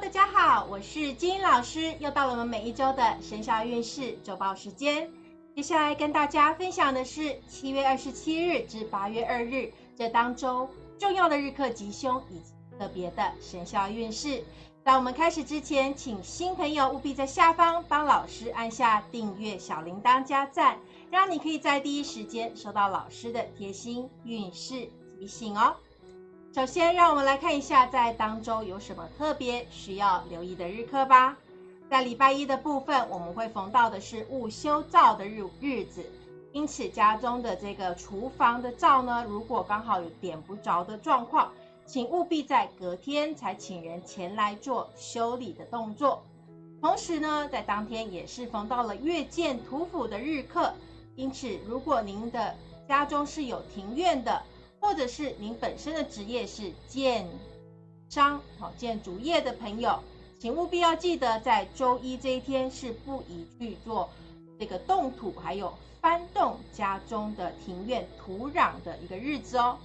大家好，我是金老师，又到了我们每一周的生肖运势周报时间。接下来跟大家分享的是七月二十七日至八月二日这当周重要的日课吉凶以及特别的生肖运势。在我们开始之前，请新朋友务必在下方帮老师按下订阅、小铃铛加赞，让你可以在第一时间收到老师的贴心运势提醒哦。首先，让我们来看一下在当周有什么特别需要留意的日课吧。在礼拜一的部分，我们会逢到的是戊修灶的日日子，因此家中的这个厨房的灶呢，如果刚好有点不着的状况，请务必在隔天才请人前来做修理的动作。同时呢，在当天也是逢到了月见土府的日课，因此如果您的家中是有庭院的，或者是您本身的职业是建商、好建筑业的朋友，请务必要记得，在周一这一天是不宜去做这个动土，还有翻动家中的庭院土壤的一个日子哦。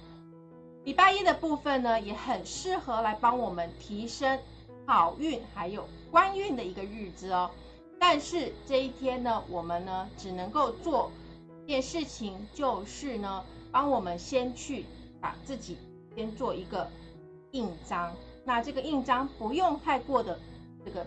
礼拜一的部分呢，也很适合来帮我们提升好运还有官运的一个日子哦。但是这一天呢，我们呢只能够做一件事情，就是呢。帮我们先去把自己先做一个印章，那这个印章不用太过的这个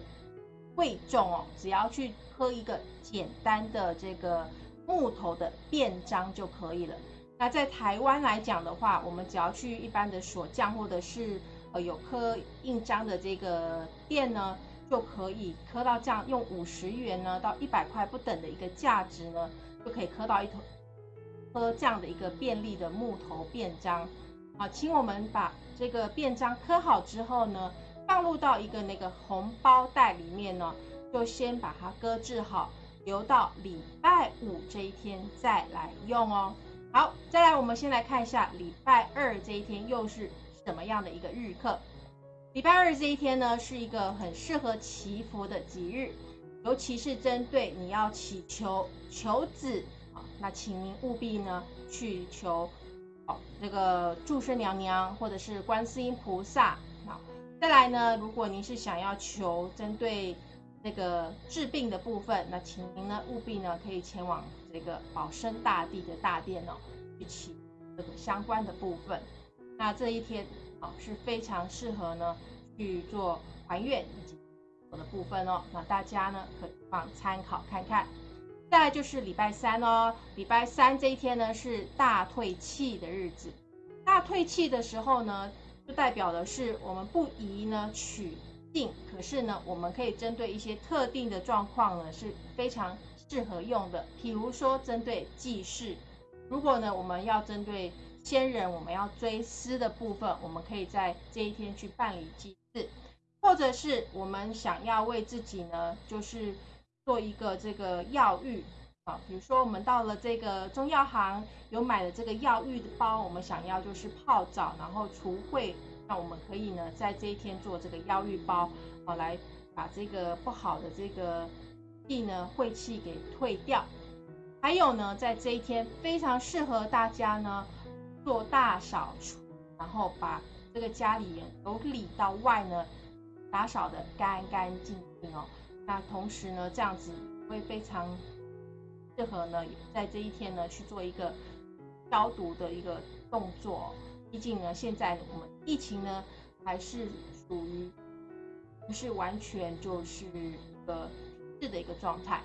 贵重哦，只要去刻一个简单的这个木头的便章就可以了。那在台湾来讲的话，我们只要去一般的锁匠或者是呃有刻印章的这个店呢，就可以刻到这样，用五十元呢到一百块不等的一个价值呢，就可以刻到一头。刻这样的一个便利的木头便章，啊，请我们把这个便章刻好之后呢，放入到一个那个红包袋里面呢，就先把它搁置好，留到礼拜五这一天再来用哦。好，再来我们先来看一下礼拜二这一天又是什么样的一个日课。礼拜二这一天呢，是一个很适合祈福的吉日，尤其是针对你要祈求求子。那请您务必呢去求，哦，这个祝生娘娘或者是观世音菩萨。好，再来呢，如果您是想要求针对那个治病的部分，那请您呢务必呢可以前往这个保生大帝的大殿哦，去祈这个相关的部分。那这一天啊是非常适合呢去做还愿以及的部分哦。那大家呢可以放参考看看。再就是礼拜三哦，礼拜三这一天呢是大退气的日子。大退气的时候呢，就代表的是我们不宜呢取定，可是呢，我们可以针对一些特定的状况呢是非常适合用的。譬如说，针对祭祀，如果呢我们要针对先人，我们要追思的部分，我们可以在这一天去办理祭祀，或者是我们想要为自己呢，就是。做一个这个药浴啊，比如说我们到了这个中药行有买了这个药浴的包，我们想要就是泡澡，然后除秽，那我们可以呢在这一天做这个药浴包啊，来把这个不好的这个地呢晦气给退掉。还有呢，在这一天非常适合大家呢做大扫除，然后把这个家里由里到外呢打扫的干干净净哦。那同时呢，这样子会非常适合呢，在这一天呢去做一个消毒的一个动作。毕竟呢，现在我们疫情呢还是属于不是完全就是一个治的一个状态。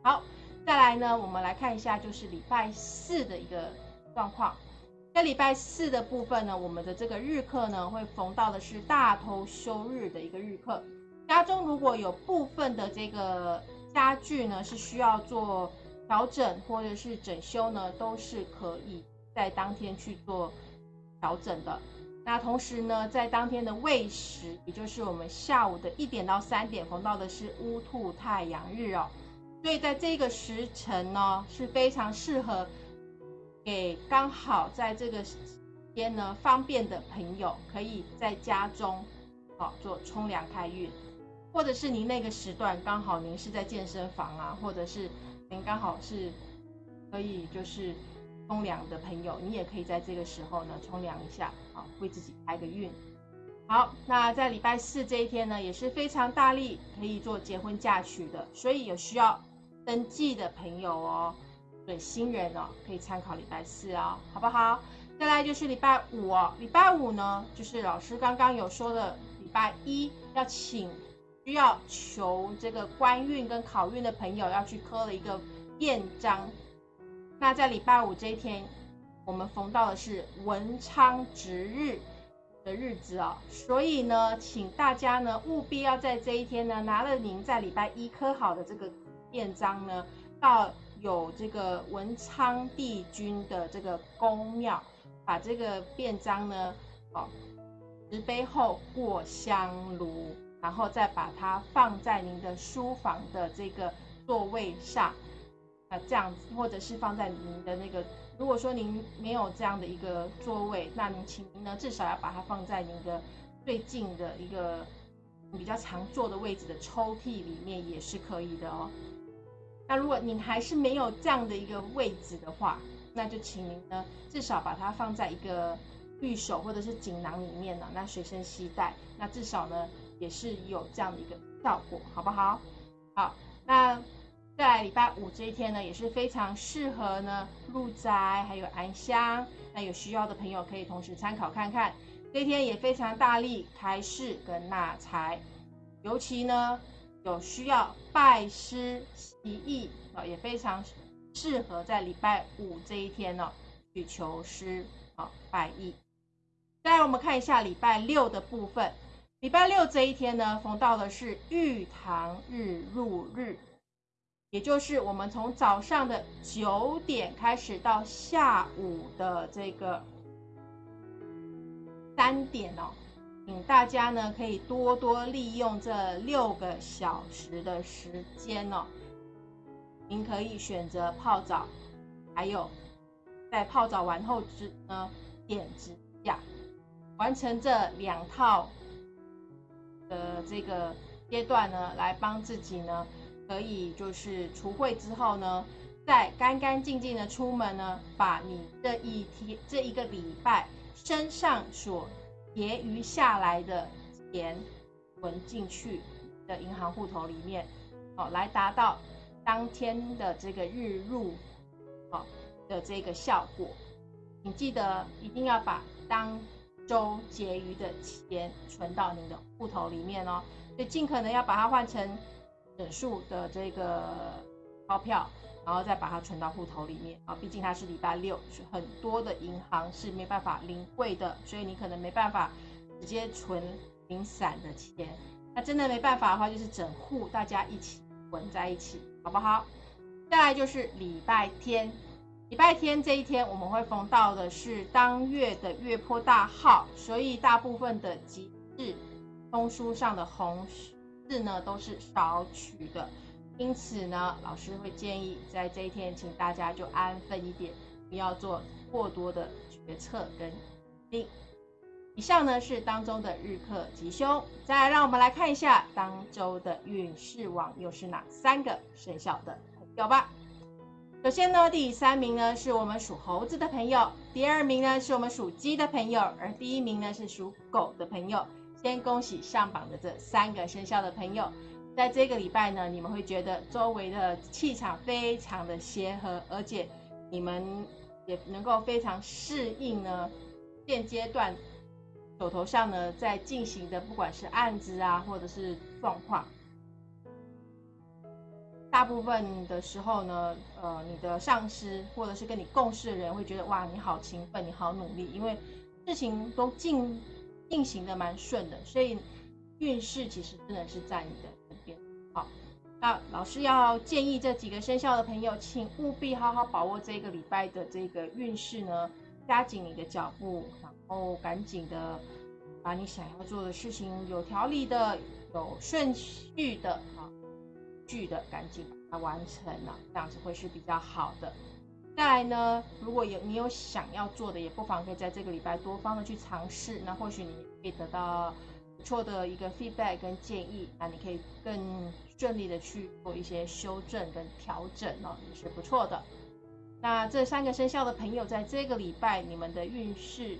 好，再来呢，我们来看一下就是礼拜四的一个状况。在礼拜四的部分呢，我们的这个日课呢会逢到的是大头休日的一个日课。家中如果有部分的这个家具呢，是需要做调整或者是整修呢，都是可以在当天去做调整的。那同时呢，在当天的未时，也就是我们下午的一点到三点，逢到的是乌兔太阳日哦，所以在这个时辰呢，是非常适合给刚好在这个时间呢方便的朋友，可以在家中好做冲凉开运。或者是您那个时段刚好您是在健身房啊，或者是您刚好是可以就是冲凉的朋友，你也可以在这个时候呢冲凉一下，啊为自己开个运。好，那在礼拜四这一天呢，也是非常大力可以做结婚嫁娶的，所以有需要登记的朋友哦，对新人哦，可以参考礼拜四哦，好不好？再来就是礼拜五哦，礼拜五呢，就是老师刚刚有说的，礼拜一要请需要求这个官运跟考运的朋友要去刻了一个便章。那在礼拜五这一天，我们逢到的是文昌值日的日子哦，所以呢，请大家呢务必要在这一天呢，拿了您在礼拜一刻好的这个便章呢，到有这个文昌帝君的这个宫庙。把这个便章呢，哦，石碑后过香炉，然后再把它放在您的书房的这个座位上，啊，这样子，或者是放在您的那个，如果说您没有这样的一个座位，那您请您呢至少要把它放在您的最近的一个比较常坐的位置的抽屉里面也是可以的哦。那如果您还是没有这样的一个位置的话，那就请您呢，至少把它放在一个玉手或者是锦囊里面呢，那随身携带，那至少呢也是有这样的一个效果，好不好？好，那在礼拜五这一天呢，也是非常适合呢入宅还有安香，那有需要的朋友可以同时参考看看。这一天也非常大力开市跟纳财，尤其呢有需要拜师习艺啊，也非常。适合在礼拜五这一天呢去求师啊拜艺。再来我们看一下礼拜六的部分，礼拜六这一天呢逢到的是玉堂日入日，也就是我们从早上的九点开始到下午的这个三点哦，请大家呢可以多多利用这六个小时的时间哦。您可以选择泡澡，还有在泡澡完后之呢点指甲，完成这两套的这个阶段呢，来帮自己呢可以就是除秽之后呢，再干干净净的出门呢，把你这一天这一个礼拜身上所结余下来的钱存进去的银行户头里面，哦，来达到。当天的这个日入，哦，的这个效果，请记得一定要把当周结余的钱存到您的户头里面哦。所以尽可能要把它换成整数的这个钞票，然后再把它存到户头里面啊。毕竟它是礼拜六，是很多的银行是没办法领汇的，所以你可能没办法直接存零散的钱。那真的没办法的话，就是整户大家一起混在一起。好不好？再来就是礼拜天，礼拜天这一天我们会逢到的是当月的月坡大号，所以大部分的吉日通书上的红字呢都是少取的，因此呢，老师会建议在这一天，请大家就安分一点，不要做过多的决策跟定。以上呢是当中的日课吉凶，再来让我们来看一下当周的运势网又是哪三个生肖的朋友吧。首先呢，第三名呢是我们属猴子的朋友，第二名呢是我们属鸡的朋友，而第一名呢是属狗的朋友。先恭喜上榜的这三个生肖的朋友，在这个礼拜呢，你们会觉得周围的气场非常的协和，而且你们也能够非常适应呢现阶段。手头上呢，在进行的不管是案子啊，或者是状况，大部分的时候呢，呃，你的上司或者是跟你共事的人会觉得哇，你好勤奋，你好努力，因为事情都进进行的蛮顺的，所以运势其实真的是在你的这边。好，那老师要建议这几个生肖的朋友，请务必好好把握这个礼拜的这个运势呢。加紧你的脚步，然后赶紧的把你想要做的事情有条理的、有顺序的、啊，序的，赶紧把它完成了，这样子会是比较好的。再来呢，如果有你有想要做的，也不妨可以在这个礼拜多方的去尝试，那或许你可以得到不错的一个 feedback 跟建议，那你可以更顺利的去做一些修正跟调整哦，也是不错的。那这三个生肖的朋友，在这个礼拜，你们的运势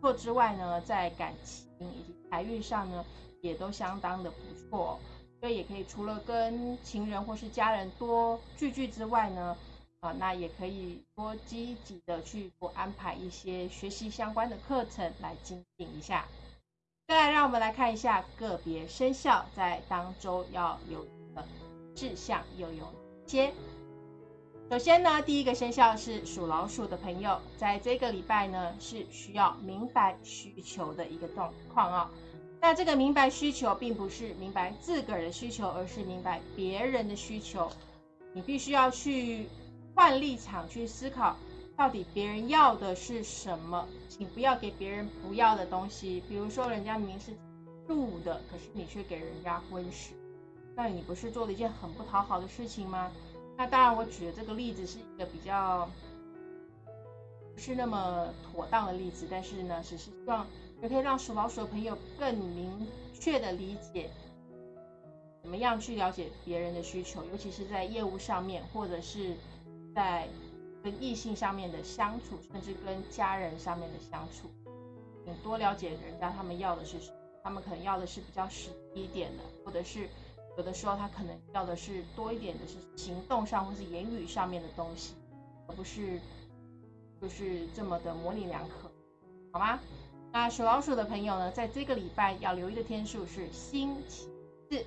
错之外呢，在感情以及财运上呢，也都相当的不错。所以也可以除了跟情人或是家人多聚聚之外呢，啊，那也可以多积极的去多安排一些学习相关的课程来精进一下。再来，让我们来看一下个别生肖在当周要有的志向又有哪些。首先呢，第一个生肖是属老鼠的朋友，在这个礼拜呢是需要明白需求的一个状况啊。那这个明白需求，并不是明白自个儿的需求，而是明白别人的需求。你必须要去换立场去思考，到底别人要的是什么？请不要给别人不要的东西。比如说，人家明明是住的，可是你却给人家婚食，那你不是做了一件很不讨好的事情吗？那当然，我举的这个例子是一个比较不是那么妥当的例子，但是呢，只是希望。也可以让属老鼠的朋友更明确的理解，怎么样去了解别人的需求，尤其是在业务上面，或者是在跟异性上面的相处，甚至跟家人上面的相处，你多了解人家他们要的是什么，他们可能要的是比较实一点的，或者是有的时候他可能要的是多一点的是行动上或是言语上面的东西，而不是就是这么的模棱两可，好吗？那属老鼠的朋友呢，在这个礼拜要留意的天数是星期四。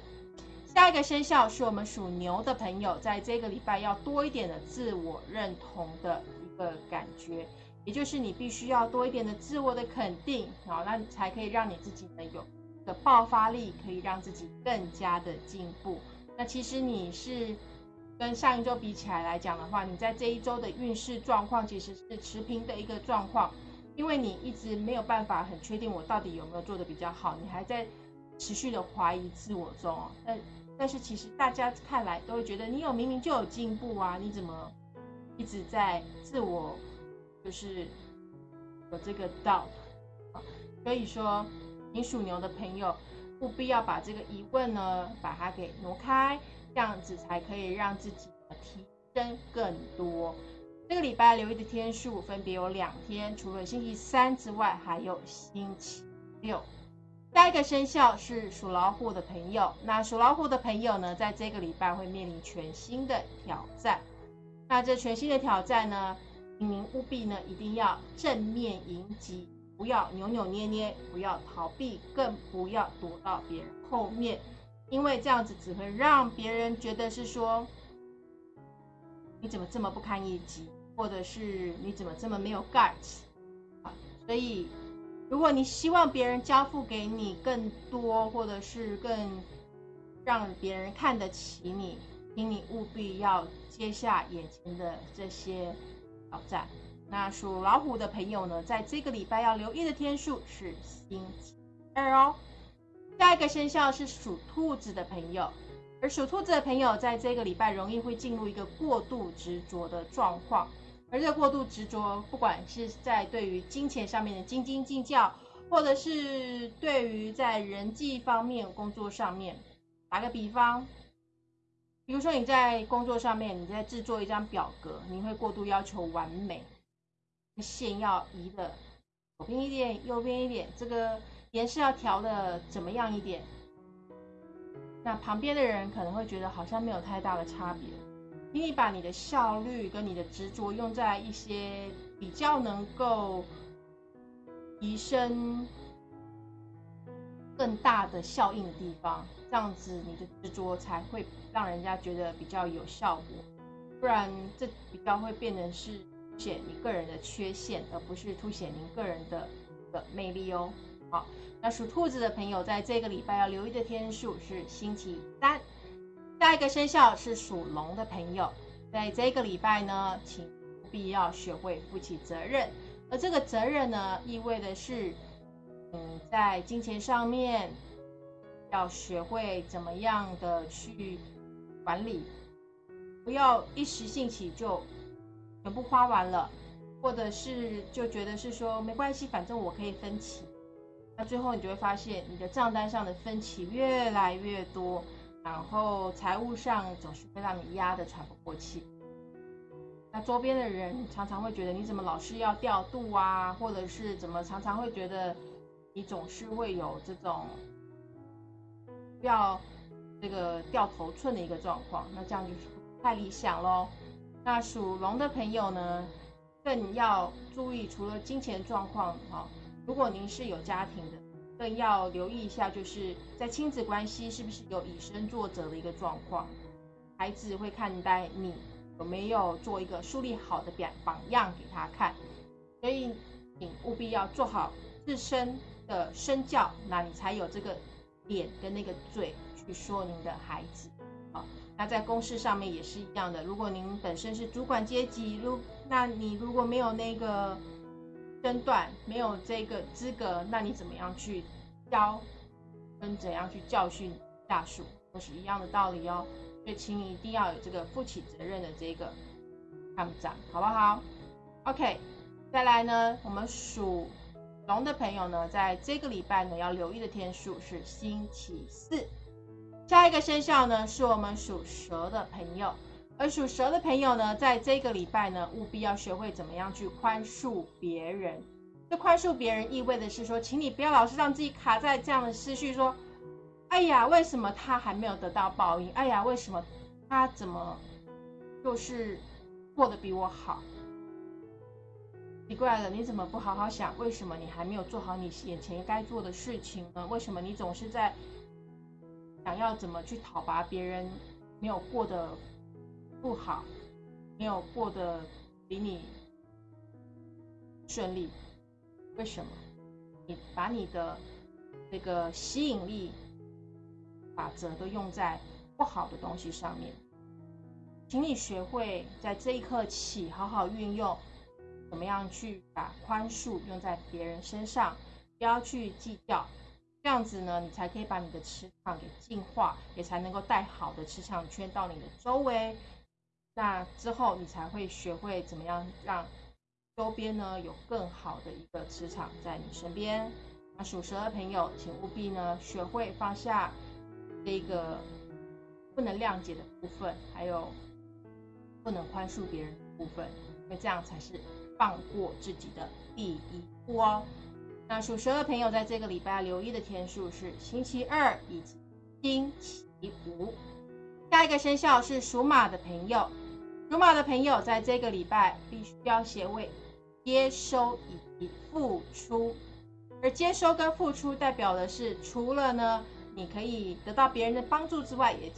下一个生肖是我们属牛的朋友，在这个礼拜要多一点的自我认同的一个感觉，也就是你必须要多一点的自我的肯定，好，那才可以让你自己呢有的爆发力，可以让自己更加的进步。那其实你是跟上一周比起来来讲的话，你在这一周的运势状况其实是持平的一个状况。因为你一直没有办法很确定我到底有没有做的比较好，你还在持续的怀疑自我中。但但是其实大家看来都会觉得你有明明就有进步啊，你怎么一直在自我就是有这个 doubt？所以说，你属牛的朋友务必要把这个疑问呢，把它给挪开，这样子才可以让自己提升更多。这个礼拜留意的天数分别有两天，除了星期三之外，还有星期六。下一个生肖是属老虎的朋友，那属老虎的朋友呢，在这个礼拜会面临全新的挑战。那这全新的挑战呢，您务必呢一定要正面迎击，不要扭扭捏捏，不要逃避，更不要躲到别人后面，因为这样子只会让别人觉得是说，你怎么这么不堪一击。或者是你怎么这么没有 guts 啊？所以，如果你希望别人交付给你更多，或者是更让别人看得起你，请你务必要接下眼前的这些挑战。那属老虎的朋友呢，在这个礼拜要留意的天数是星期二哦。下一个生肖是属兔子的朋友，而属兔子的朋友在这个礼拜容易会进入一个过度执着的状况。而这过度执着，不管是在对于金钱上面的斤斤计较，或者是对于在人际方面、工作上面，打个比方，比如说你在工作上面，你在制作一张表格，你会过度要求完美，线要移的左边一点、右边一点，这个颜色要调的怎么样一点？那旁边的人可能会觉得好像没有太大的差别。请你把你的效率跟你的执着用在一些比较能够提升更大的效应的地方，这样子你的执着才会让人家觉得比较有效果。不然这比较会变成是凸显你个人的缺陷，而不是凸显您个人的的魅力哦。好，那属兔子的朋友在这个礼拜要留意的天数是星期三。下一个生肖是属龙的朋友，在这个礼拜呢，请务必要学会负起责任。而这个责任呢，意味的是，嗯，在金钱上面要学会怎么样的去管理，不要一时兴起就全部花完了，或者是就觉得是说没关系，反正我可以分期。那最后你就会发现，你的账单上的分期越来越多。然后财务上总是会让你压得喘不过气，那周边的人常常会觉得你怎么老是要调度啊，或者是怎么常常会觉得你总是会有这种要这个掉头寸的一个状况，那这样就是太理想喽。那属龙的朋友呢，更要注意，除了金钱状况哈，如果您是有家庭的，更要留意一下，就是在亲子关系是不是有以身作则的一个状况，孩子会看待你有没有做一个树立好的表榜样给他看，所以你务必要做好自身的身教，那你才有这个脸跟那个嘴去说您的孩子。好，那在公事上面也是一样的，如果您本身是主管阶级，如那你如果没有那个。身段没有这个资格，那你怎么样去教，跟怎样去教训下属，都是一样的道理哦。所以，请你一定要有这个负起责任的这个看长，好不好？OK，再来呢，我们属龙的朋友呢，在这个礼拜呢要留意的天数是星期四。下一个生肖呢，是我们属蛇的朋友。而属蛇的朋友呢，在这个礼拜呢，务必要学会怎么样去宽恕别人。这宽恕别人意味的是说，请你不要老是让自己卡在这样的思绪，说：“哎呀，为什么他还没有得到报应？哎呀，为什么他怎么就是过得比我好？奇怪了，你怎么不好好想？为什么你还没有做好你眼前该做的事情呢？为什么你总是在想要怎么去讨伐别人没有过的？”不好，没有过得比你顺利，为什么？你把你的这个吸引力法则都用在不好的东西上面，请你学会在这一刻起好好运用，怎么样去把宽恕用在别人身上，不要去计较，这样子呢，你才可以把你的磁场给净化，也才能够带好的磁场圈到你的周围。那之后，你才会学会怎么样让周边呢有更好的一个磁场在你身边。那属蛇的朋友，请务必呢学会放下这个不能谅解的部分，还有不能宽恕别人的部分，因为这样才是放过自己的第一步哦。那属蛇的朋友，在这个礼拜留意的天数是星期二以及星期五。下一个生肖是属马的朋友。属马的朋友，在这个礼拜必须要学会接收以及付出，而接收跟付出代表的是，除了呢，你可以得到别人的帮助之外，也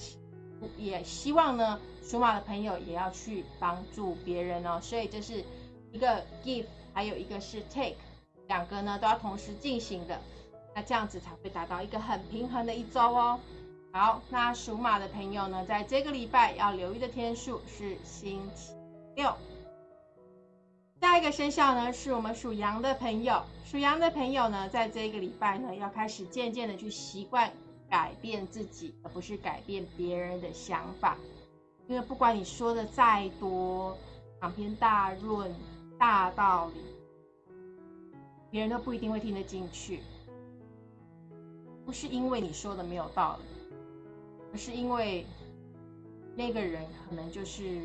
也希望呢，属马的朋友也要去帮助别人哦。所以这是一个 give，还有一个是 take，两个呢都要同时进行的，那这样子才会达到一个很平衡的一周哦。好，那属马的朋友呢，在这个礼拜要留意的天数是星期六。下一个生肖呢，是我们属羊的朋友。属羊的朋友呢，在这个礼拜呢，要开始渐渐的去习惯改变自己，而不是改变别人的想法。因为不管你说的再多长篇大论、大道理，别人都不一定会听得进去。不是因为你说的没有道理。而是因为那个人可能就是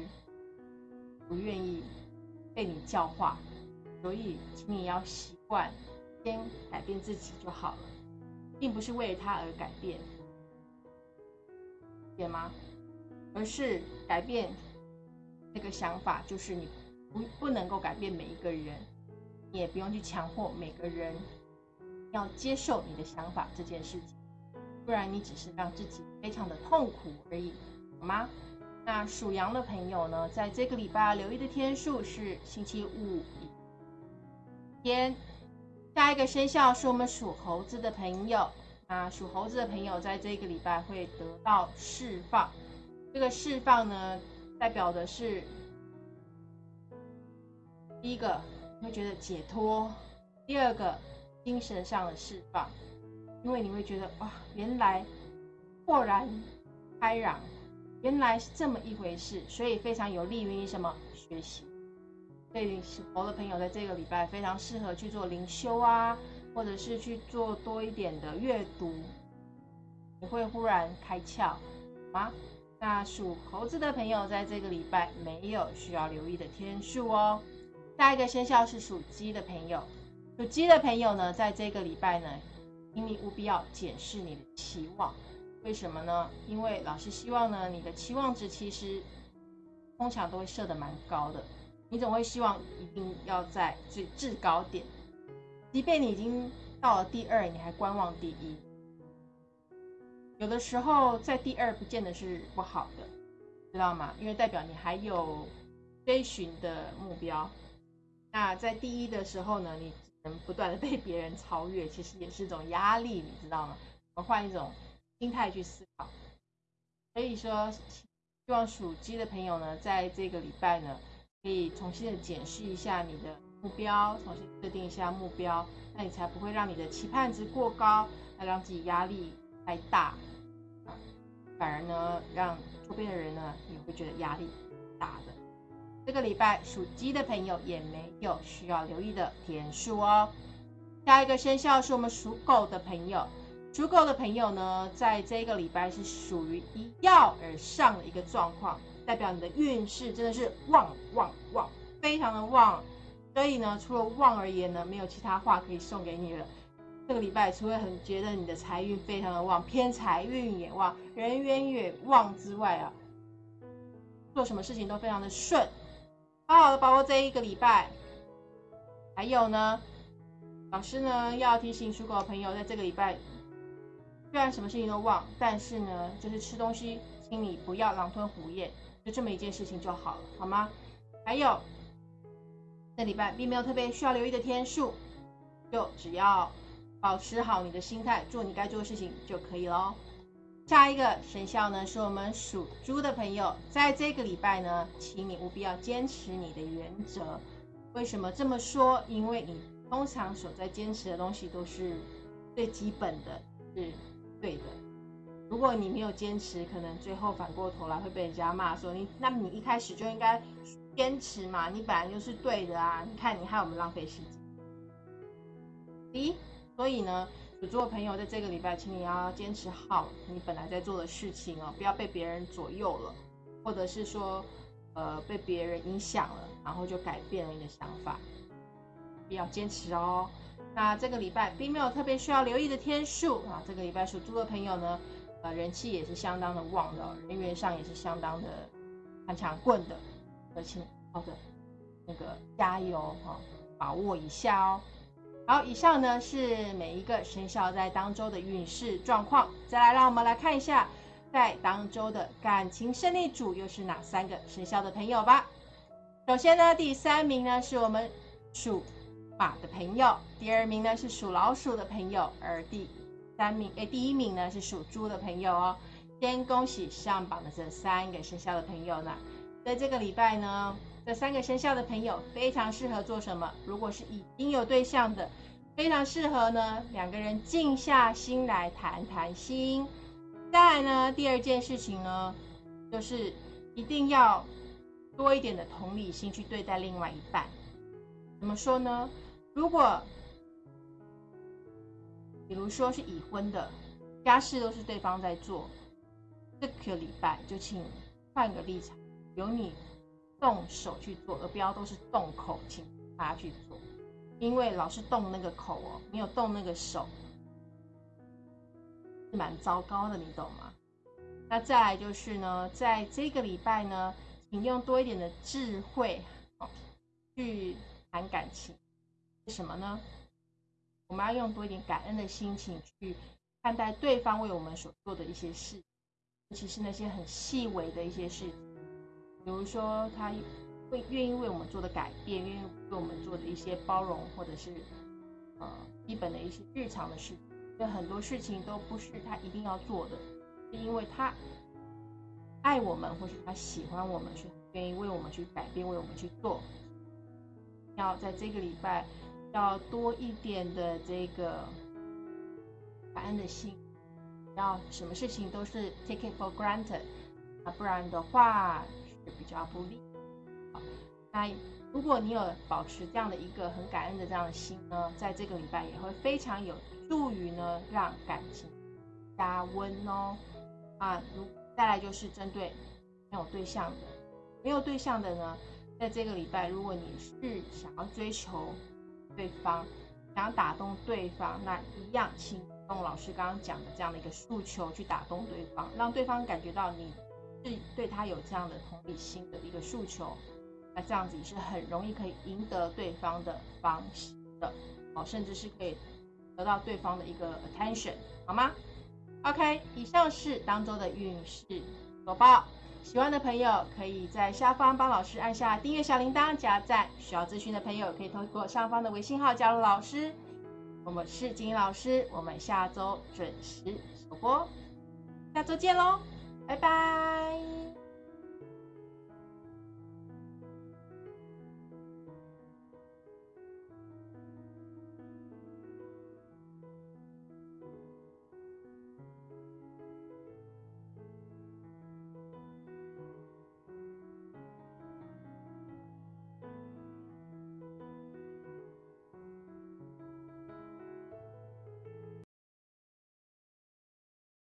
不愿意被你教化，所以请你要习惯先改变自己就好了，并不是为了他而改变，解吗？而是改变那个想法，就是你不不能够改变每一个人，你也不用去强迫每个人要接受你的想法这件事情。不然你只是让自己非常的痛苦而已，好吗？那属羊的朋友呢，在这个礼拜留意的天数是星期五天。下一个生肖是我们属猴子的朋友，那属猴子的朋友在这个礼拜会得到释放。这个释放呢，代表的是第一个你会觉得解脱，第二个精神上的释放。因为你会觉得哇，原来豁然开朗，原来是这么一回事，所以非常有利于你什么学习。所以属猴的朋友在这个礼拜非常适合去做灵修啊，或者是去做多一点的阅读，你会忽然开窍好吗？那属猴子的朋友在这个礼拜没有需要留意的天数哦。下一个生肖是属鸡的朋友。属鸡的朋友呢，在这个礼拜呢，请你务必要检视你的期望。为什么呢？因为老师希望呢，你的期望值其实通常都会设的蛮高的。你总会希望一定要在最制高点，即便你已经到了第二，你还观望第一。有的时候在第二不见得是不好的，知道吗？因为代表你还有追寻的目标。那在第一的时候呢，你只能不断的被别人超越，其实也是一种压力，你知道吗？我们换一种心态去思考。所以说，希望属鸡的朋友呢，在这个礼拜呢，可以重新的检视一下你的目标，重新设定一下目标，那你才不会让你的期盼值过高，来让自己压力。太大，反而呢，让周边的人呢也会觉得压力大的。这个礼拜属鸡的朋友也没有需要留意的天数哦。下一个生肖是我们属狗的朋友，属狗的朋友呢，在这个礼拜是属于一跃而上的一个状况，代表你的运势真的是旺旺旺，非常的旺。所以呢，除了旺而言呢，没有其他话可以送给你了。这个礼拜除了很觉得你的财运非常的旺，偏财运也旺，人缘也旺之外啊，做什么事情都非常的顺，好好的把握这一个礼拜。还有呢，老师呢要提醒属狗的朋友，在这个礼拜虽然什么事情都忘，但是呢，就是吃东西，请你不要狼吞虎咽，就这么一件事情就好了，好吗？还有，这礼拜并没有特别需要留意的天数，就只要。保持好你的心态，做你该做的事情就可以喽。下一个生肖呢，是我们属猪的朋友，在这个礼拜呢，请你务必要坚持你的原则。为什么这么说？因为你通常所在坚持的东西都是最基本的，是对的。如果你没有坚持，可能最后反过头来会被人家骂说你，那你一开始就应该坚持嘛，你本来就是对的啊！你看你害我们浪费时间。咦？所以呢，有做朋友在这个礼拜，请你要坚持好你本来在做的事情哦，不要被别人左右了，或者是说，呃，被别人影响了，然后就改变了你的想法，必要坚持哦。那这个礼拜并没有特别需要留意的天数啊，这个礼拜属猪的朋友呢，呃，人气也是相当的旺的，人缘上也是相当的很强棍的，而且好的那个加油哈，把握一下哦。好，以上呢是每一个生肖在当周的运势状况。再来，让我们来看一下，在当周的感情胜利组又是哪三个生肖的朋友吧。首先呢，第三名呢是我们属马的朋友，第二名呢是属老鼠的朋友，而第三名诶，第一名呢是属猪的朋友哦。先恭喜上榜的这三个生肖的朋友呢，在这个礼拜呢。这三个生肖的朋友非常适合做什么？如果是已经有对象的，非常适合呢，两个人静下心来谈谈心。再来呢，第二件事情呢，就是一定要多一点的同理心去对待另外一半。怎么说呢？如果比如说是已婚的，家事都是对方在做，这个礼拜就请换个立场，由你。动手去做，而不要都是动口，请他去做，因为老是动那个口哦，没有动那个手，是蛮糟糕的，你懂吗？那再来就是呢，在这个礼拜呢，请用多一点的智慧哦，去谈感情，是什么呢？我们要用多一点感恩的心情去看待对方为我们所做的一些事，尤其是那些很细微的一些事。比如说，他会愿意为我们做的改变，愿意为我们做的一些包容，或者是呃基本的一些日常的事，有很多事情都不是他一定要做的，是因为他爱我们，或是他喜欢我们，是愿意为我们去改变，为我们去做。要在这个礼拜要多一点的这个感恩的心，要什么事情都是 take it for granted，啊，不然的话是。比较不利。好，那如果你有保持这样的一个很感恩的这样的心呢，在这个礼拜也会非常有助于呢，让感情加温哦。啊，如再来就是针对没有对象的，没有对象的呢，在这个礼拜，如果你是想要追求对方，想要打动对方，那一样，请用老师刚刚讲的这样的一个诉求去打动对方，让对方感觉到你是对他有这样的同理心的一个诉求。那这样子也是很容易可以赢得对方的方式的，哦，甚至是可以得到对方的一个 attention，好吗？OK，以上是当周的运势播报。喜欢的朋友可以在下方帮老师按下订阅小铃铛加赞，需要咨询的朋友可以通过上方的微信号加入老师。我们是金老师，我们下周准时首播，下周见喽，拜拜。